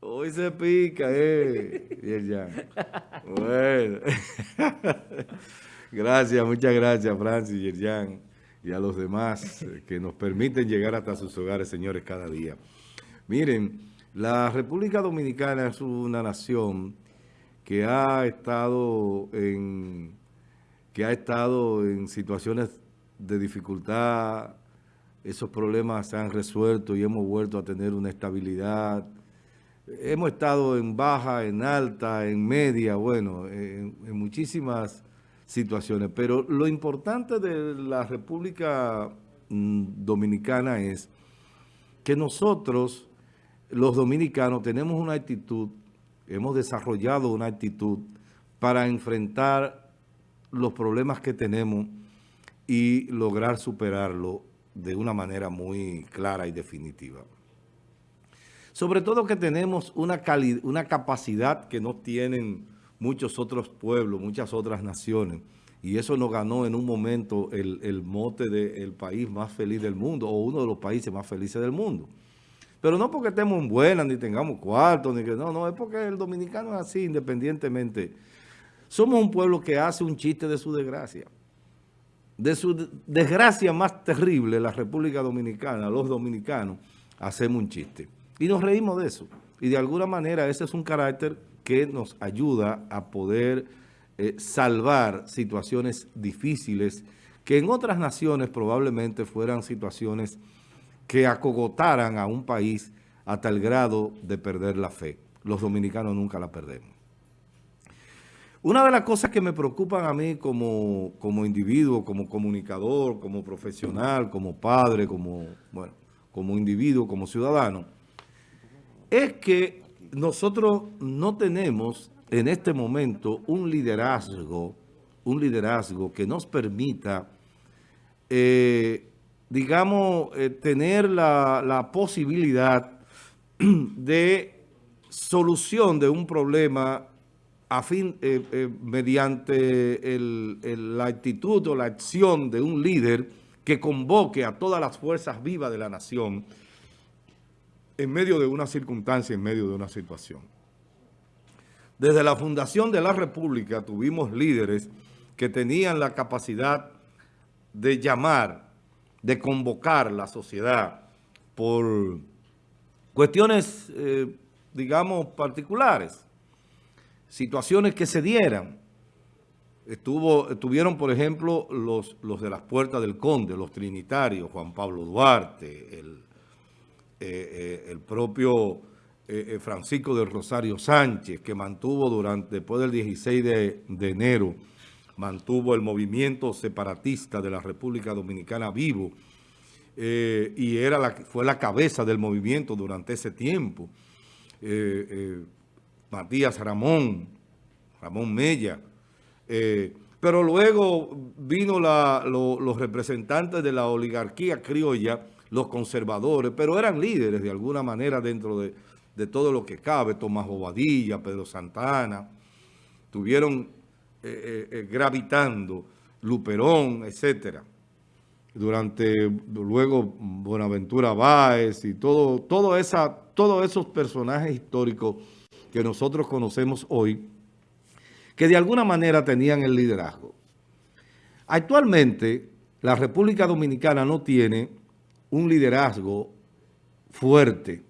Hoy se pica, eh. Yerjan. Bueno. gracias, muchas gracias, Francis, Yerjan, y a los demás que nos permiten llegar hasta sus hogares, señores, cada día. Miren, la República Dominicana es una nación que ha estado en, que ha estado en situaciones de dificultad, esos problemas se han resuelto y hemos vuelto a tener una estabilidad. Hemos estado en baja, en alta, en media, bueno, en, muchísimas situaciones. Pero lo importante de la República mm, Dominicana es que nosotros los dominicanos tenemos una actitud, hemos desarrollado una actitud para enfrentar los problemas que tenemos y lograr superarlo de una manera muy clara y definitiva. Sobre todo que tenemos una, una capacidad que no tienen muchos otros pueblos, muchas otras naciones, y eso nos ganó en un momento el, el mote del país más feliz del mundo, o uno de los países más felices del mundo. Pero no porque estemos en buenas, ni tengamos cuartos, ni que no, no, es porque el dominicano es así, independientemente. Somos un pueblo que hace un chiste de su desgracia. De su desgracia más terrible, la República Dominicana, los dominicanos, hacemos un chiste. Y nos reímos de eso. Y de alguna manera ese es un carácter que nos ayuda a poder eh, salvar situaciones difíciles que en otras naciones probablemente fueran situaciones que acogotaran a un país hasta el grado de perder la fe. Los dominicanos nunca la perdemos. Una de las cosas que me preocupan a mí como, como individuo, como comunicador, como profesional, como padre, como, bueno, como individuo, como ciudadano, es que nosotros no tenemos en este momento un liderazgo, un liderazgo que nos permita eh, digamos, eh, tener la, posibilidad de solución de un problema a fin, eh, eh, mediante la actitud o la acción de un líder que convoque a todas las fuerzas vivas de la nación en medio de una circunstancia, en medio de una situación. Desde la fundación de la República tuvimos líderes que tenían la capacidad de llamar de convocar la sociedad por cuestiones, eh, digamos, particulares, situaciones que se dieran. Estuvo, estuvieron, por ejemplo, los, los de las puertas del Conde, los trinitarios, Juan Pablo Duarte, el, eh, eh, el propio Francisco del Rosario Sánchez, que mantuvo durante, después del 16 de, de enero, mantuvo el movimiento separatista de la República Dominicana vivo eh, y era la, fue la cabeza del movimiento durante ese tiempo. Eh, eh, Matías Ramón, Ramón Mella. pero luego vino los representantes de la oligarquía criolla, los conservadores, pero eran líderes de alguna manera dentro de, todo lo que cabe. Tomás Bobadilla, Pedro Santana, tuvieron eh, eh, eh, gravitando, Luperón, etcétera. Durante, luego Buenaventura Báez y todo, todo esa, todos esos personajes históricos que nosotros conocemos hoy, que de alguna manera tenían el liderazgo. Actualmente, la República Dominicana no tiene un liderazgo fuerte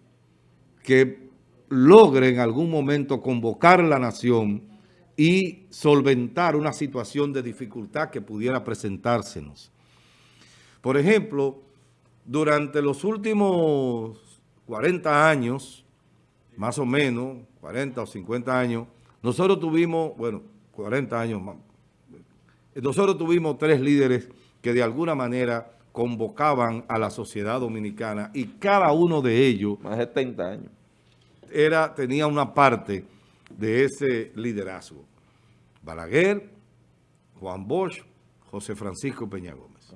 que logre en algún momento convocar la nación y solventar una situación de dificultad que pudiera presentársenos. Por ejemplo, durante los últimos 40 años, más o menos, 40 o 50 años, nosotros tuvimos, bueno, 40 años más, nosotros tuvimos tres líderes que de alguna manera convocaban a la sociedad dominicana y cada uno de ellos... Más de 70 años. Era, tenía una parte de ese liderazgo. Balaguer, Juan Bosch, José Francisco Peña Gómez.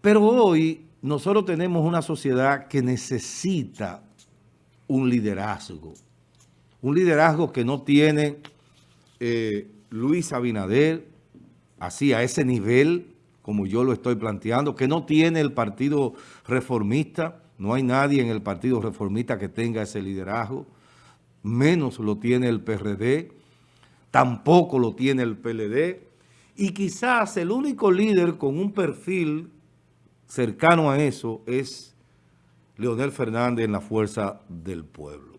Pero hoy nosotros tenemos una sociedad que necesita un liderazgo. Un liderazgo que no tiene eh, Luis Abinader, así a ese nivel, como yo lo estoy planteando, que no tiene el Partido Reformista, no hay nadie en el Partido Reformista que tenga ese liderazgo, menos lo tiene el PRD, tampoco lo tiene el PLD, y quizás el único líder con un perfil cercano a eso es Leonel Fernández en la Fuerza del Pueblo.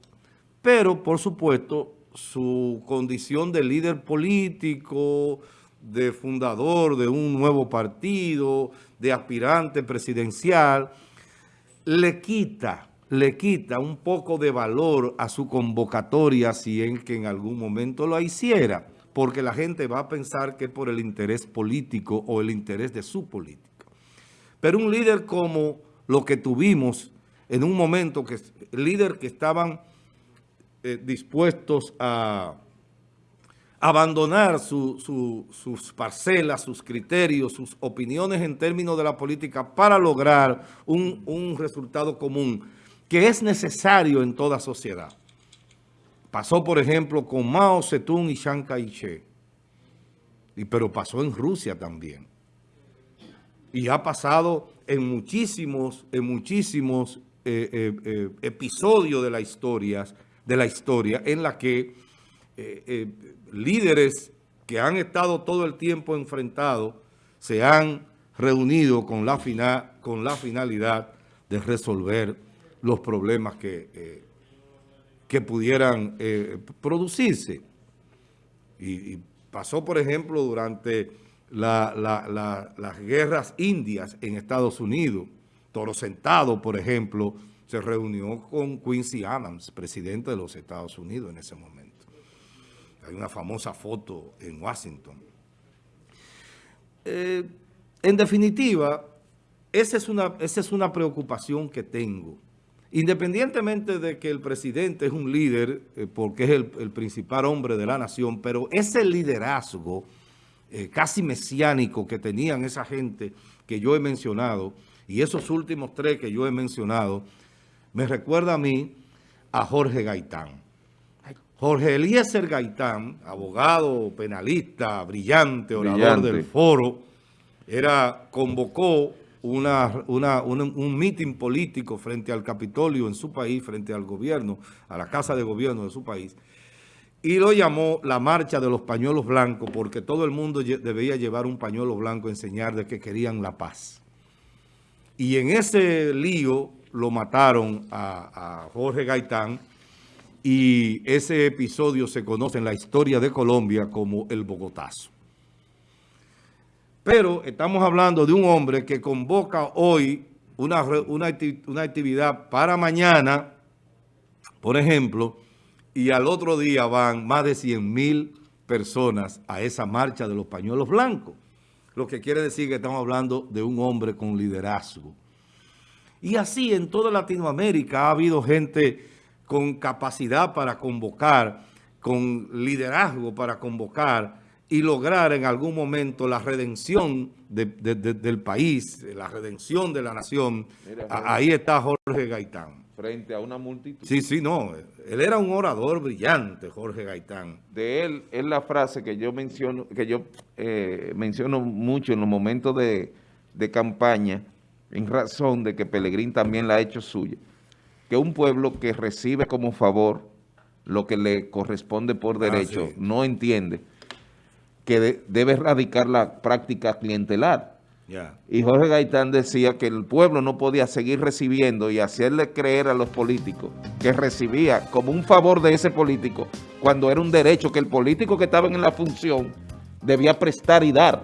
Pero, por supuesto, su condición de líder político, de fundador de un nuevo partido, de aspirante presidencial, le quita, le quita un poco de valor a su convocatoria si en que en algún momento lo hiciera, porque la gente va a pensar que es por el interés político o el interés de su política. Pero un líder como lo que tuvimos en un momento, que líder que estaban eh, dispuestos a abandonar sus parcelas, sus criterios, sus opiniones en términos de la política para lograr un, un resultado común que es necesario en toda sociedad. Pasó, por ejemplo, con Mao Zedong y Chiang Kai-shek, pero pasó en Rusia también. Y ha pasado en muchísimos, en muchísimos eh, eh, eh, episodios de la, historia, de la historia en la que líderes que han estado todo el tiempo enfrentados se han reunido con la, con la finalidad de resolver los problemas que, que pudieran producirse. Y, pasó, por ejemplo, durante las guerras indias en Estados Unidos, Toro Sentado, por ejemplo, se reunió con Quincy Adams, presidente de los Estados Unidos en ese momento. Hay una famosa foto en Washington. Eh, en definitiva, esa es, una, esa es una preocupación que tengo. Independientemente de que el presidente es un líder, eh, porque es el, principal hombre de la nación, pero ese liderazgo eh, casi mesiánico que tenían esa gente que yo he mencionado, y esos últimos tres que yo he mencionado, me recuerda a mí a Jorge Gaitán. Jorge Eliezer Gaitán, abogado, penalista, brillante, orador del foro, era, convocó una, un mitin político frente al Capitolio en su país, frente al gobierno, a la Casa de Gobierno de su país, y lo llamó la marcha de los pañuelos blancos porque todo el mundo debía llevar un pañuelo blanco a enseñar de que querían la paz. Y en ese lío lo mataron a, Jorge Gaitán y ese episodio se conoce en la historia de Colombia como el Bogotazo. Pero estamos hablando de un hombre que convoca hoy una, una, actividad para mañana, por ejemplo, y al otro día van más de 100 mil personas a esa marcha de los pañuelos blancos. Lo que quiere decir que estamos hablando de un hombre con liderazgo. Y así en toda Latinoamérica ha habido gente con capacidad para convocar, con liderazgo para convocar y lograr en algún momento la redención del país, la redención de la nación. Ahí está Jorge Gaitán. Frente a una multitud. Sí, sí, no. Él era un orador brillante, Jorge Gaitán. De él es la frase que yo menciono, que yo eh, menciono mucho en los momentos de, de campaña, en razón de que Pelegrín también la ha hecho suya, que un pueblo que recibe como favor lo que le corresponde por ah, derecho no entiende que debe erradicar la práctica clientelar. Y Jorge Gaitán decía que el pueblo no podía seguir recibiendo y hacerle creer a los políticos que recibía como un favor de ese político cuando era un derecho que el político que estaba en la función debía prestar y dar.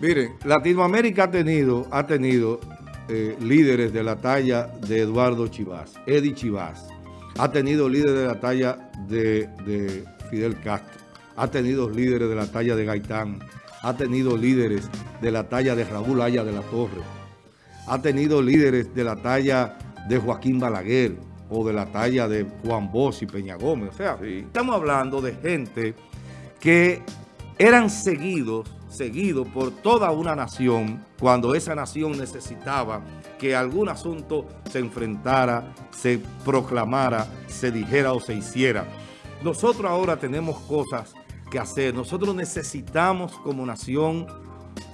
Miren, Latinoamérica ha tenido, ha tenido eh, líderes de la talla de Eduardo Chivás, Eddie Chivás. Ha tenido líderes de la talla de, Fidel Castro. Ha tenido líderes de la talla de Gaitán. Ha tenido líderes de la talla de Raúl Aya de la Torre. Ha tenido líderes de la talla de Joaquín Balaguer o de la talla de Juan Bosch y Peña Gómez. O sea, estamos hablando de gente que eran seguidos, seguidos por toda una nación cuando esa nación necesitaba que algún asunto se enfrentara, se proclamara, se dijera o se hiciera. Nosotros ahora tenemos cosas que hacer. Nosotros necesitamos como nación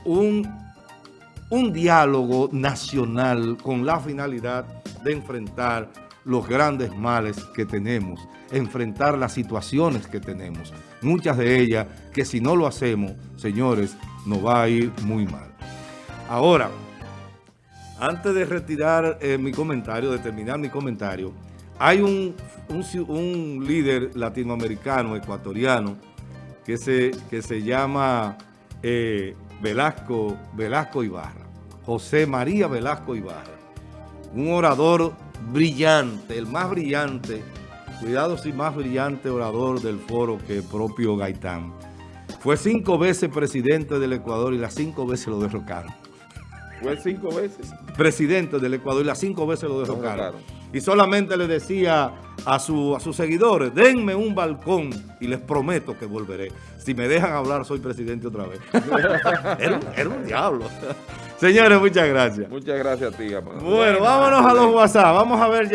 un, un diálogo nacional con la finalidad de enfrentar los grandes males que tenemos, enfrentar las situaciones que tenemos. Muchas de ellas que si no lo hacemos, señores, nos va a ir muy mal. Ahora, antes de retirar eh, mi comentario, de terminar mi comentario, hay un, un, líder latinoamericano, ecuatoriano, que se, que se llama eh, Velasco, Velasco Ibarra, José María Velasco Ibarra, un orador brillante, el más brillante, cuidado si más brillante orador del foro que el propio Gaitán. Fue cinco veces presidente del Ecuador y las cinco veces lo derrocaron. Fue cinco veces. Presidente del Ecuador y las cinco veces lo derrocaron. Y solamente le decía a, su, a sus seguidores, denme un balcón y les prometo que volveré. Si me dejan hablar, soy presidente otra vez. era, un, diablo. Señores, muchas gracias. Muchas gracias a ti, Bueno, vámonos a los WhatsApp. Vamos a ver